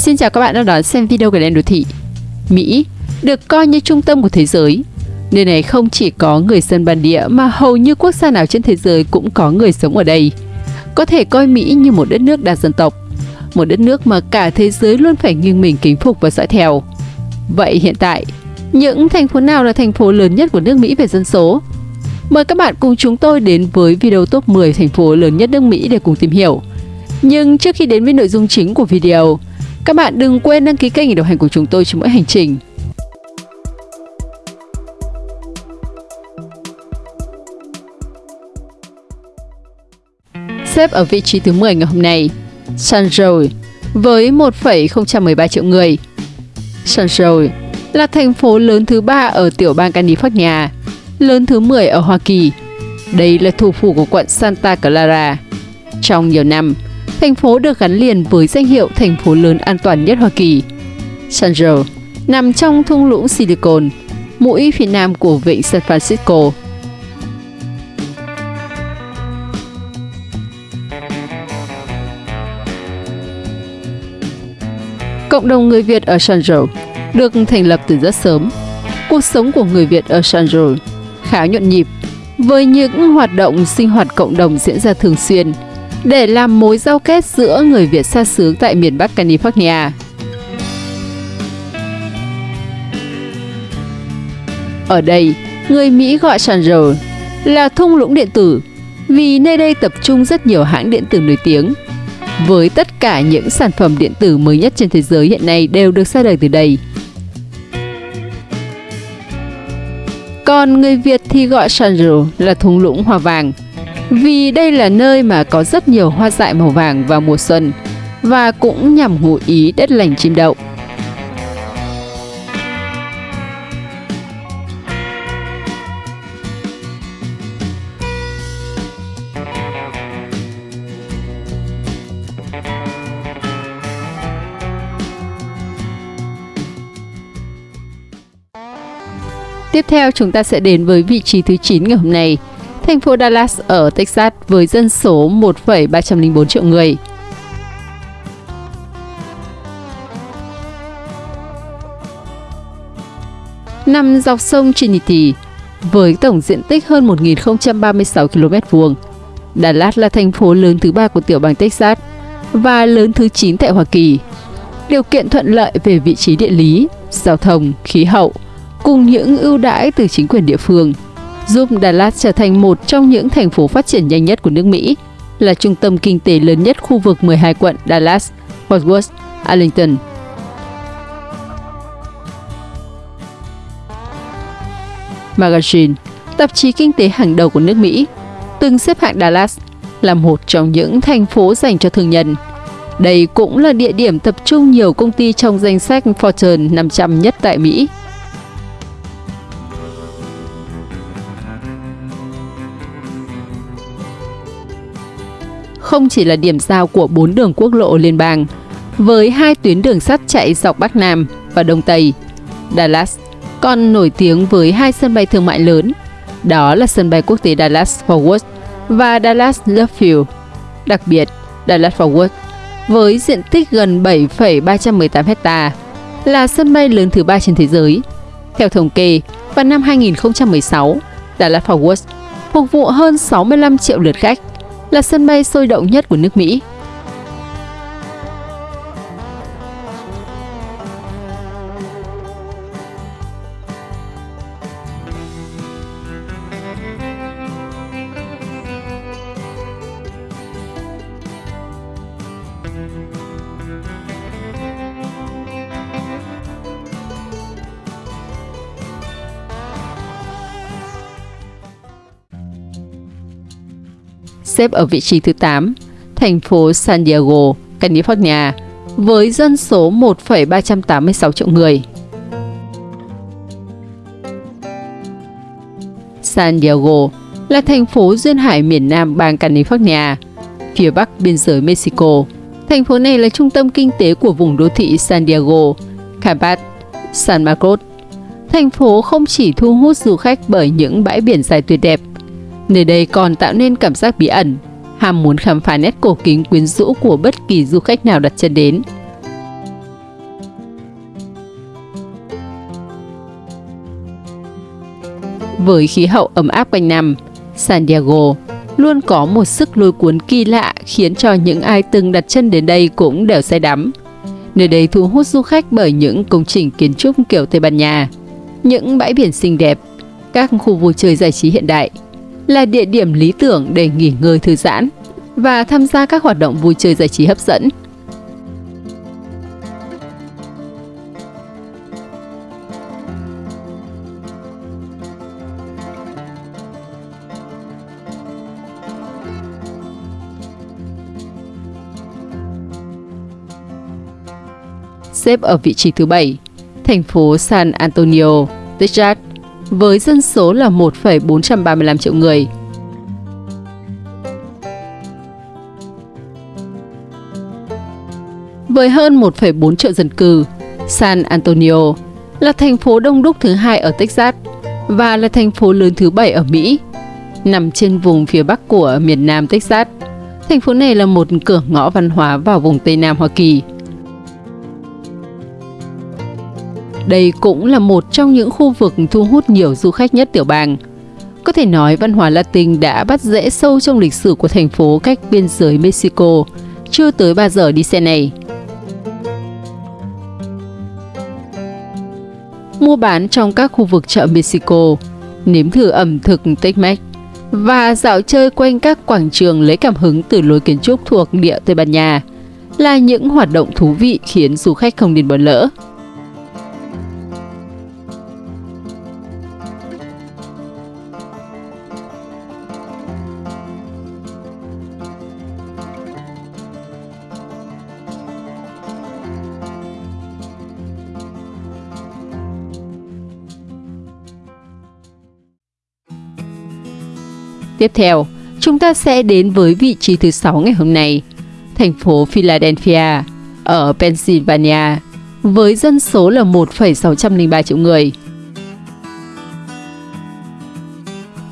Xin chào các bạn đang đón xem video của Đen Đô Thị. Mỹ được coi như trung tâm của thế giới. Nơi này không chỉ có người dân bản địa mà hầu như quốc gia nào trên thế giới cũng có người sống ở đây. Có thể coi Mỹ như một đất nước đa dân tộc, một đất nước mà cả thế giới luôn phải nghiêng mình kính phục và dõi theo. Vậy hiện tại, những thành phố nào là thành phố lớn nhất của nước Mỹ về dân số? Mời các bạn cùng chúng tôi đến với video top 10 thành phố lớn nhất nước Mỹ để cùng tìm hiểu. Nhưng trước khi đến với nội dung chính của video, các bạn đừng quên đăng ký kênh để đồng hành cùng chúng tôi trên mỗi hành trình. Xếp ở vị trí thứ 10 ngày hôm nay, San với 1,013 triệu người. San là thành phố lớn thứ ba ở tiểu bang California, lớn thứ 10 ở Hoa Kỳ. Đây là thủ phủ của quận Santa Clara. Trong nhiều năm, thành phố được gắn liền với danh hiệu thành phố lớn an toàn nhất Hoa Kỳ. San Jose nằm trong thung lũng Silicon, mũi phía nam của vịnh San Francisco. Cộng đồng người Việt ở San Jose được thành lập từ rất sớm. Cuộc sống của người Việt ở San Jose khá nhộn nhịp, với những hoạt động sinh hoạt cộng đồng diễn ra thường xuyên để làm mối giao kết giữa người Việt xa xứ tại miền Bắc California. Ở đây, người Mỹ gọi San Jose là thung lũng điện tử vì nơi đây tập trung rất nhiều hãng điện tử nổi tiếng. Với tất cả những sản phẩm điện tử mới nhất trên thế giới hiện nay đều được ra đời từ đây. Còn người Việt thì gọi San Jose là thung lũng hoa vàng vì đây là nơi mà có rất nhiều hoa dại màu vàng vào mùa xuân và cũng nhằm ngụ ý đất lành chim đậu. Tiếp theo chúng ta sẽ đến với vị trí thứ 9 ngày hôm nay, thành phố Dallas ở Texas với dân số 1,304 triệu người. Nằm dọc sông Trinity, với tổng diện tích hơn 1.036 km vuông, Dallas là thành phố lớn thứ ba của tiểu bang Texas và lớn thứ 9 tại Hoa Kỳ. Điều kiện thuận lợi về vị trí địa lý, giao thông, khí hậu cùng những ưu đãi từ chính quyền địa phương – giúp Dallas trở thành một trong những thành phố phát triển nhanh nhất của nước Mỹ, là trung tâm kinh tế lớn nhất khu vực 12 quận Dallas, Fort Worth, Arlington. Magazine, tạp chí kinh tế hàng đầu của nước Mỹ, từng xếp hạng Dallas là một trong những thành phố dành cho thương nhân. Đây cũng là địa điểm tập trung nhiều công ty trong danh sách Fortune 500 nhất tại Mỹ. Không chỉ là điểm giao của bốn đường quốc lộ liên bang, với hai tuyến đường sắt chạy dọc Bắc Nam và Đông Tây. Dallas còn nổi tiếng với hai sân bay thương mại lớn, đó là sân bay quốc tế Dallas Fort Worth và Dallas Love Field. Đặc biệt, Dallas Fort Worth với diện tích gần 7,318 hecta là sân bay lớn thứ ba trên thế giới. Theo thống kê, vào năm 2016, Dallas Fort Worth phục vụ hơn 65 triệu lượt khách là sân bay sôi động nhất của nước Mỹ. Xếp ở vị trí thứ 8, thành phố San Diego, California, với dân số 1,386 triệu người. San Diego là thành phố duyên hải miền nam bang California, phía bắc biên giới Mexico. Thành phố này là trung tâm kinh tế của vùng đô thị San Diego, Carbat, San Marcos. Thành phố không chỉ thu hút du khách bởi những bãi biển dài tuyệt đẹp, Nơi đây còn tạo nên cảm giác bí ẩn, ham muốn khám phá nét cổ kính quyến rũ của bất kỳ du khách nào đặt chân đến. Với khí hậu ấm áp quanh năm, San Diego luôn có một sức lôi cuốn kỳ lạ khiến cho những ai từng đặt chân đến đây cũng đều say đắm. Nơi đây thu hút du khách bởi những công trình kiến trúc kiểu Tây Ban Nha, những bãi biển xinh đẹp, các khu vui chơi giải trí hiện đại – là địa điểm lý tưởng để nghỉ ngơi thư giãn và tham gia các hoạt động vui chơi giải trí hấp dẫn. xếp ở vị trí thứ 7, thành phố San Antonio, Texas, với dân số là 1,435 triệu người. Với hơn 1,4 triệu dân cư, San Antonio là thành phố đông đúc thứ hai ở Texas và là thành phố lớn thứ bảy ở Mỹ. Nằm trên vùng phía bắc của miền Nam Texas, thành phố này là một cửa ngõ văn hóa vào vùng Tây Nam Hoa Kỳ – Đây cũng là một trong những khu vực thu hút nhiều du khách nhất tiểu bang. Có thể nói văn hóa Latin đã bắt rễ sâu trong lịch sử của thành phố cách biên giới Mexico, chưa tới 3 giờ đi xe này. Mua bán trong các khu vực chợ Mexico, nếm thử ẩm thực Tex-Mex và dạo chơi quanh các quảng trường lấy cảm hứng từ lối kiến trúc thuộc địa Tây Ban Nha là những hoạt động thú vị khiến du khách không nên bỏ lỡ. Tiếp theo, chúng ta sẽ đến với vị trí thứ 6 ngày hôm nay, thành phố Philadelphia ở Pennsylvania với dân số là 1,603 triệu người.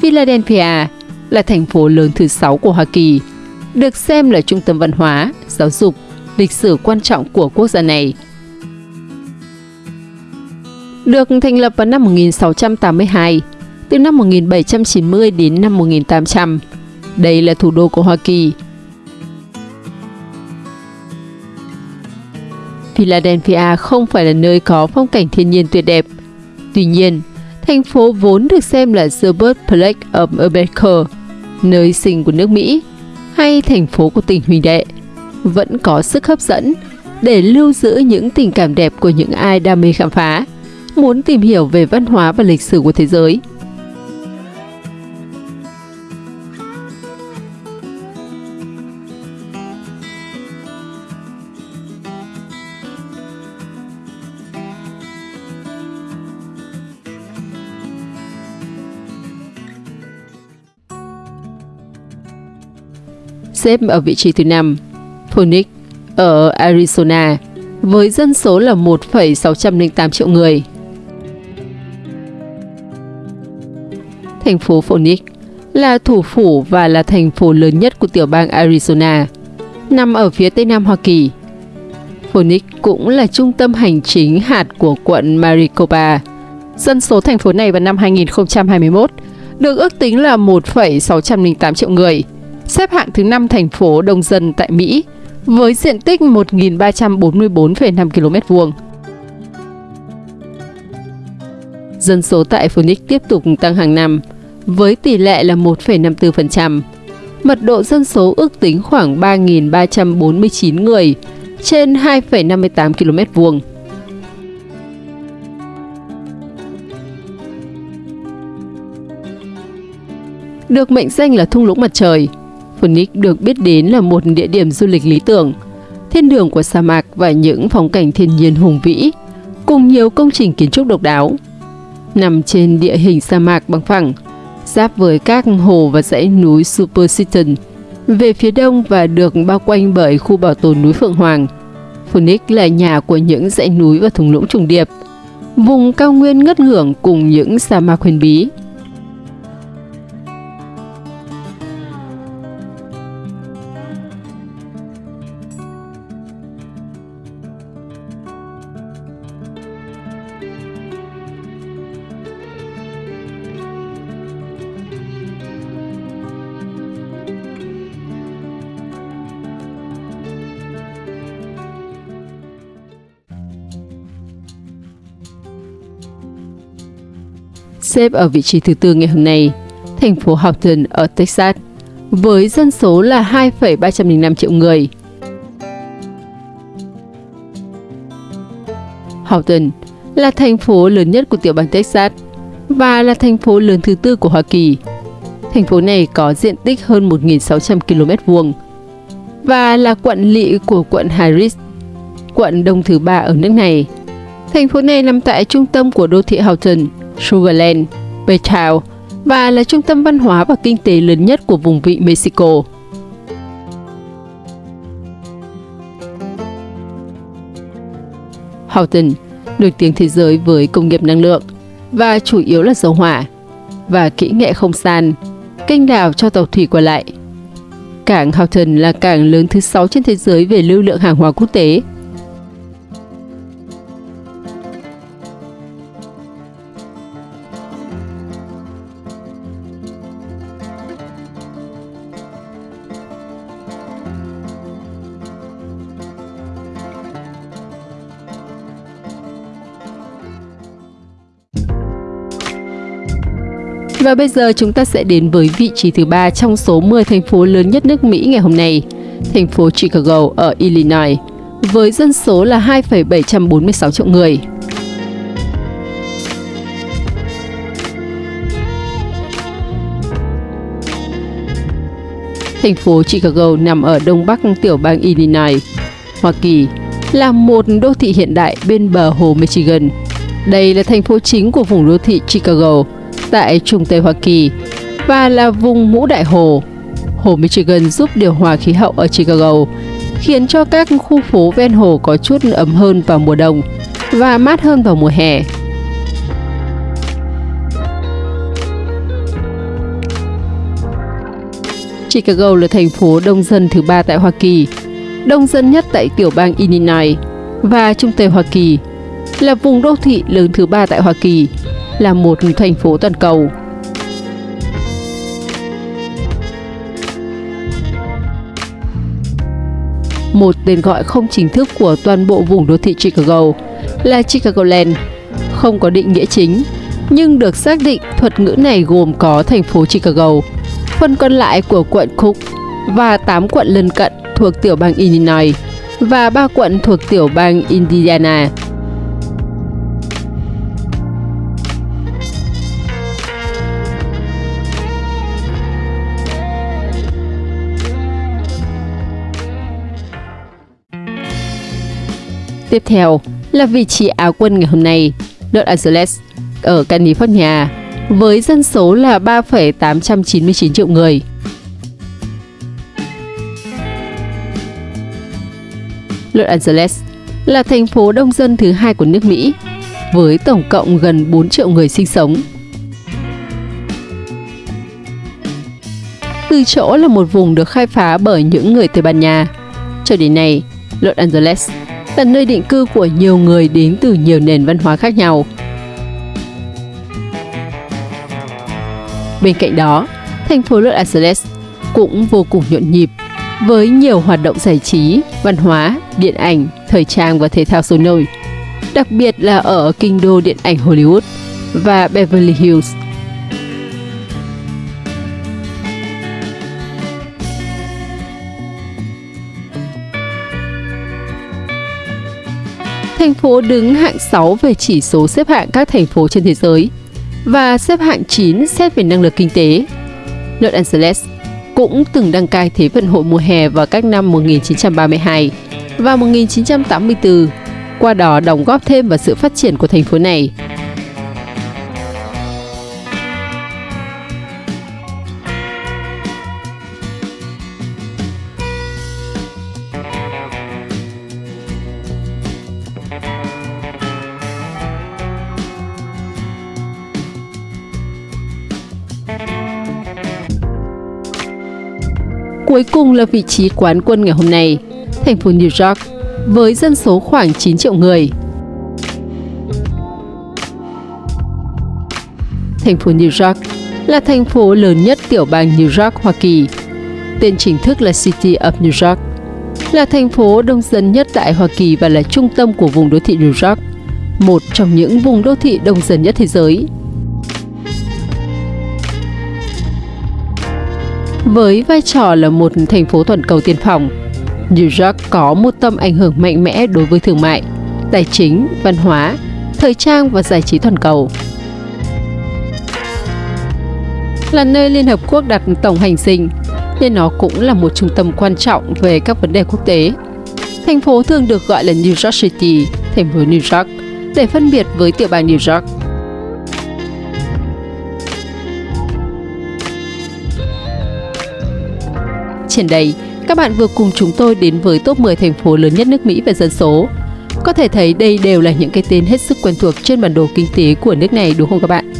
Philadelphia là thành phố lớn thứ 6 của Hoa Kỳ, được xem là trung tâm văn hóa, giáo dục, lịch sử quan trọng của quốc gia này. Được thành lập vào năm 1682, từ năm 1790 đến năm 1800. Đây là thủ đô của Hoa Kỳ. Philadelphia không phải là nơi có phong cảnh thiên nhiên tuyệt đẹp. Tuy nhiên, thành phố vốn được xem là the birthplace of America, nơi sinh của nước Mỹ, hay thành phố của tỉnh Huỳnh đệ, vẫn có sức hấp dẫn để lưu giữ những tình cảm đẹp của những ai đam mê khám phá, muốn tìm hiểu về văn hóa và lịch sử của thế giới. Xếp ở vị trí thứ 5, Phoenix ở Arizona với dân số là 1,608 triệu người. Thành phố Phoenix là thủ phủ và là thành phố lớn nhất của tiểu bang Arizona, nằm ở phía tây nam Hoa Kỳ. Phoenix cũng là trung tâm hành chính hạt của quận Maricopa. Dân số thành phố này vào năm 2021 được ước tính là 1,608 triệu người – xếp hạng thứ 5 thành phố đông dân tại Mỹ với diện tích 1.344,5 km vuông. Dân số tại Phoenix tiếp tục tăng hàng năm với tỷ lệ là 1,54%. Mật độ dân số ước tính khoảng 3.349 người trên 2,58 km vuông. Được mệnh danh là thung lũng mặt trời, Phoenix được biết đến là một địa điểm du lịch lý tưởng, thiên đường của sa mạc và những phong cảnh thiên nhiên hùng vĩ, cùng nhiều công trình kiến trúc độc đáo. Nằm trên địa hình sa mạc bằng phẳng, giáp với các hồ và dãy núi Superstition, về phía đông và được bao quanh bởi khu bảo tồn núi Phượng Hoàng. Phoenix là nhà của những dãy núi và thung lũng trùng điệp, vùng cao nguyên ngất ngưỡng cùng những sa mạc huyền bí. Xếp ở vị trí thứ tư ngày hôm nay, thành phố Houston ở Texas, với dân số là 2,305 triệu người. Houston là thành phố lớn nhất của tiểu bang Texas và là thành phố lớn thứ tư của Hoa Kỳ. Thành phố này có diện tích hơn 1.600 km vuông và là quận lỵ của quận Harris, quận đông thứ ba ở nước này. Thành phố này nằm tại trung tâm của đô thị Houghton, Sugarland, Petal và là trung tâm văn hóa và kinh tế lớn nhất của vùng vịnh Mexico. Houghton nổi tiếng thế giới với công nghiệp năng lượng và chủ yếu là dầu hỏa và kỹ nghệ không san, kênh đào cho tàu thủy qua lại. Cảng Houghton là cảng lớn thứ 6 trên thế giới về lưu lượng hàng hóa quốc tế Và bây giờ chúng ta sẽ đến với vị trí thứ ba trong số 10 thành phố lớn nhất nước Mỹ ngày hôm nay, thành phố Chicago ở Illinois, với dân số là 2,746 triệu người. Thành phố Chicago nằm ở đông bắc tiểu bang Illinois, Hoa Kỳ, là một đô thị hiện đại bên bờ hồ Michigan. Đây là thành phố chính của vùng đô thị Chicago, tại Trung Tây Hoa Kỳ và là vùng mũ đại hồ. Hồ Michigan giúp điều hòa khí hậu ở Chicago, khiến cho các khu phố ven hồ có chút ấm hơn vào mùa đông và mát hơn vào mùa hè. Chicago là thành phố đông dân thứ ba tại Hoa Kỳ, đông dân nhất tại tiểu bang Illinois và Trung Tây Hoa Kỳ, là vùng đô thị lớn thứ ba tại Hoa Kỳ là một thành phố toàn cầu. Một tên gọi không chính thức của toàn bộ vùng đô thị Chicago là Chicagoland, không có định nghĩa chính, nhưng được xác định thuật ngữ này gồm có thành phố Chicago, phần còn lại của quận Cook và 8 quận lân cận thuộc tiểu bang Illinois và 3 quận thuộc tiểu bang Indiana. Tiếp theo là vị trí Áo quân ngày hôm nay, Los Angeles ở California với dân số là 3,899 triệu người. Los Angeles là thành phố đông dân thứ hai của nước Mỹ với tổng cộng gần 4 triệu người sinh sống. Từ chỗ là một vùng được khai phá bởi những người Tây Ban Nha, cho đến nay, Los Angeles là nơi định cư của nhiều người đến từ nhiều nền văn hóa khác nhau. Bên cạnh đó, thành phố Los Angeles cũng vô cùng nhộn nhịp với nhiều hoạt động giải trí, văn hóa, điện ảnh, thời trang và thể thao sôi nổi, đặc biệt là ở kinh đô điện ảnh Hollywood và Beverly Hills – thành phố đứng hạng 6 về chỉ số xếp hạng các thành phố trên thế giới và xếp hạng 9 xét về năng lực kinh tế. Los Angeles cũng từng đăng cai Thế vận hội mùa hè vào các năm 1932 và 1984, qua đó đóng góp thêm vào sự phát triển của thành phố này Cuối cùng là vị trí quán quân ngày hôm nay, thành phố New York, với dân số khoảng 9 triệu người. Thành phố New York là thành phố lớn nhất tiểu bang New York, Hoa Kỳ. Tên chính thức là City of New York, là thành phố đông dân nhất tại Hoa Kỳ và là trung tâm của vùng đô thị New York, một trong những vùng đô thị đông dân nhất thế giới. Với vai trò là một thành phố toàn cầu tiên phong, New York có một tầm ảnh hưởng mạnh mẽ đối với thương mại, tài chính, văn hóa, thời trang và giải trí toàn cầu. Là nơi Liên Hợp Quốc đặt tổng hành dinh, nên nó cũng là một trung tâm quan trọng về các vấn đề quốc tế. Thành phố thường được gọi là New York City, thành phố New York, để phân biệt với tiểu bang New York. Triển đây, các bạn vừa cùng chúng tôi đến với top 10 thành phố lớn nhất nước Mỹ về dân số. Có thể thấy đây đều là những cái tên hết sức quen thuộc trên bản đồ kinh tế của nước này đúng không các bạn?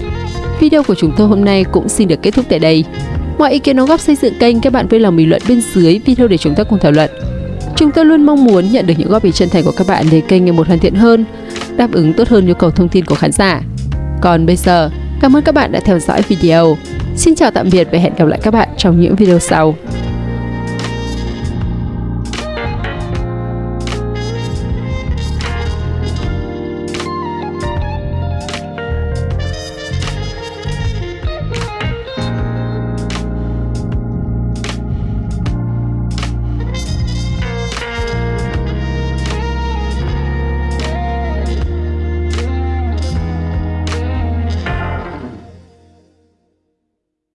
Video của chúng tôi hôm nay cũng xin được kết thúc tại đây. Mọi ý kiến đóng góp xây dựng kênh các bạn vui lòng bình luận bên dưới video để chúng ta cùng thảo luận. Chúng tôi luôn mong muốn nhận được những góp ý chân thành của các bạn để kênh ngày một hoàn thiện hơn, đáp ứng tốt hơn nhu cầu thông tin của khán giả. Còn bây giờ, cảm ơn các bạn đã theo dõi video. Xin chào tạm biệt và hẹn gặp lại các bạn trong những video sau.